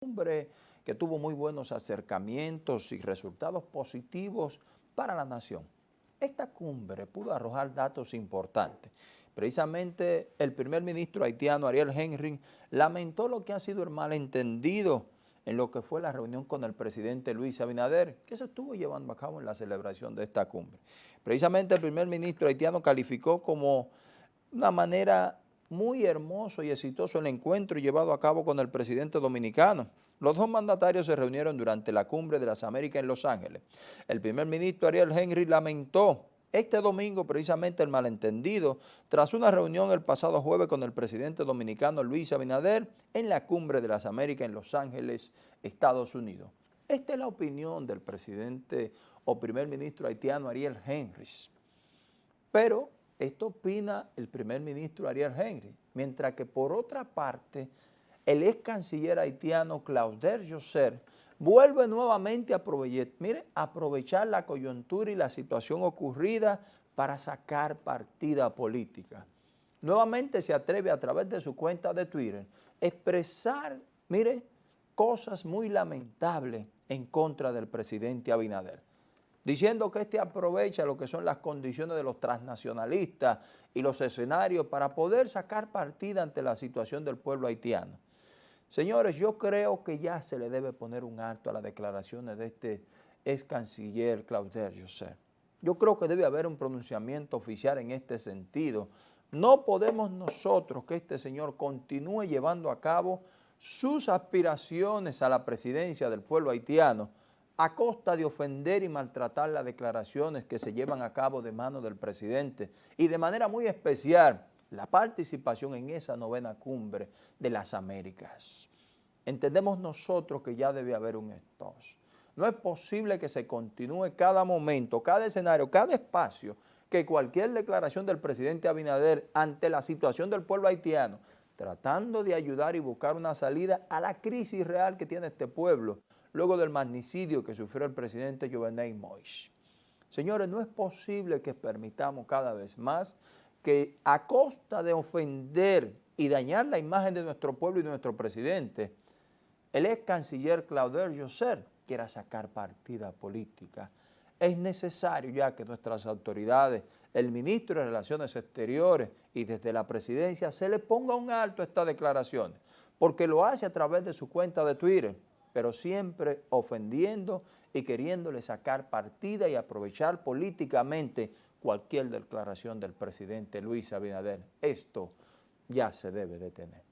cumbre que tuvo muy buenos acercamientos y resultados positivos para la nación. Esta cumbre pudo arrojar datos importantes. Precisamente el primer ministro haitiano Ariel Henry lamentó lo que ha sido el malentendido en lo que fue la reunión con el presidente Luis Abinader, que se estuvo llevando a cabo en la celebración de esta cumbre. Precisamente el primer ministro haitiano calificó como una manera muy hermoso y exitoso el encuentro llevado a cabo con el presidente dominicano. Los dos mandatarios se reunieron durante la Cumbre de las Américas en Los Ángeles. El primer ministro Ariel Henry lamentó este domingo precisamente el malentendido tras una reunión el pasado jueves con el presidente dominicano Luis Abinader en la Cumbre de las Américas en Los Ángeles, Estados Unidos. Esta es la opinión del presidente o primer ministro haitiano Ariel Henry. Pero esto opina el primer ministro Ariel Henry, mientras que por otra parte, el ex canciller haitiano Clauder Josser vuelve nuevamente a aprovechar, mire, aprovechar la coyuntura y la situación ocurrida para sacar partida política. Nuevamente se atreve a través de su cuenta de Twitter expresar, mire, cosas muy lamentables en contra del presidente Abinader diciendo que este aprovecha lo que son las condiciones de los transnacionalistas y los escenarios para poder sacar partida ante la situación del pueblo haitiano. Señores, yo creo que ya se le debe poner un alto a las declaraciones de este ex canciller Clauder José. Yo creo que debe haber un pronunciamiento oficial en este sentido. No podemos nosotros que este señor continúe llevando a cabo sus aspiraciones a la presidencia del pueblo haitiano a costa de ofender y maltratar las declaraciones que se llevan a cabo de mano del presidente y de manera muy especial la participación en esa novena cumbre de las Américas. Entendemos nosotros que ya debe haber un stop. No es posible que se continúe cada momento, cada escenario, cada espacio, que cualquier declaración del presidente Abinader ante la situación del pueblo haitiano, tratando de ayudar y buscar una salida a la crisis real que tiene este pueblo, luego del magnicidio que sufrió el presidente Jovenel Moïse. Señores, no es posible que permitamos cada vez más que a costa de ofender y dañar la imagen de nuestro pueblo y de nuestro presidente, el ex canciller Clauder Josser quiera sacar partida política. Es necesario ya que nuestras autoridades, el ministro de Relaciones Exteriores y desde la presidencia se le ponga un alto a estas declaraciones, porque lo hace a través de su cuenta de Twitter, pero siempre ofendiendo y queriéndole sacar partida y aprovechar políticamente cualquier declaración del presidente Luis Abinader. Esto ya se debe detener.